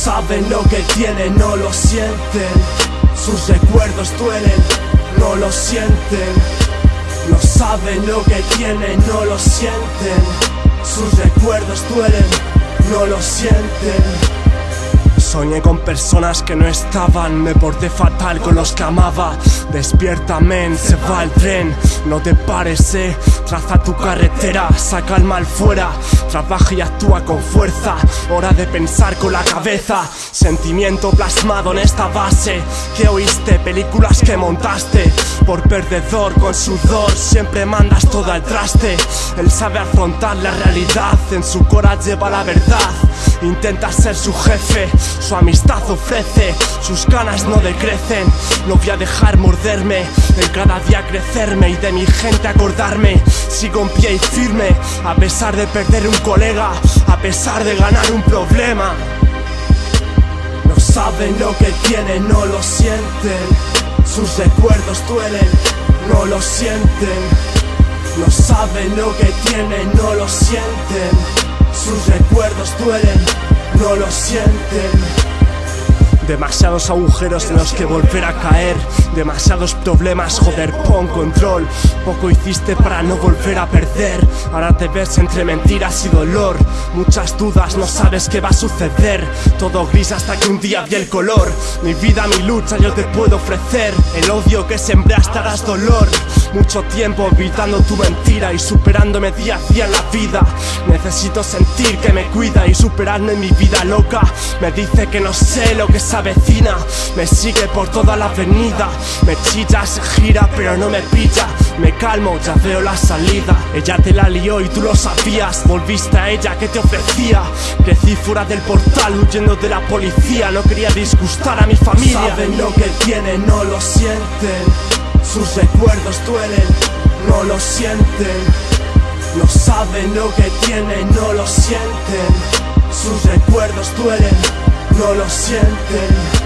saben lo que tienen, no lo sienten. Sus recuerdos duelen, no lo sienten. No saben lo que tienen, no lo sienten. Sus recuerdos duelen, no lo sienten. Soñé con personas que no estaban, me porté fatal con los que amaba. Despierta, men, se va el tren, no te pares. Traza tu carretera, saca el mal fuera, trabaja y actúa con fuerza. Hora de pensar con la cabeza, sentimiento plasmado en esta base. Que oíste, películas que montaste, por perdedor con sudor, siempre mandas todo al traste. Él sabe afrontar la realidad, en su corazón lleva la verdad. Intenta ser su jefe, su amistad ofrece, sus ganas no decrecen. No voy a dejar morderme, en cada día crecerme y de mi gente acordarme. Sigo en pie y firme, a pesar de perder un colega, a pesar de ganar un problema. No saben lo que tienen, no lo sienten. Sus recuerdos duelen, no lo sienten. No saben lo que tienen, no lo sienten. Recuerdos duelen, no lo sienten. Demasiados agujeros en los que volver a caer. Demasiados problemas, joder, pon control. Poco hiciste para no volver a perder. Ahora te ves entre mentiras y dolor. Muchas dudas, no sabes qué va a suceder. Todo gris hasta que un día vi el color. Mi vida, mi lucha, yo te puedo ofrecer. El odio que sembraste harás dolor. Mucho tiempo evitando tu mentira y superándome día a día en la vida. Necesito sentir que me cuida y superarme en mi vida loca. Me dice que no sé lo que se avecina. Me sigue por toda la avenida. Me chilla, se gira, pero no me pilla. Me calmo, ya veo la salida. Ella te la lió y tú lo sabías. Volviste a ella que te ofrecía. Crecí fuera del portal huyendo de la policía. No quería disgustar a mi familia. Saben lo que tienen, no lo sienten. Sus recuerdos duelen, no lo sienten. No saben lo que tienen, no lo sienten. Sus recuerdos duelen, no lo sienten.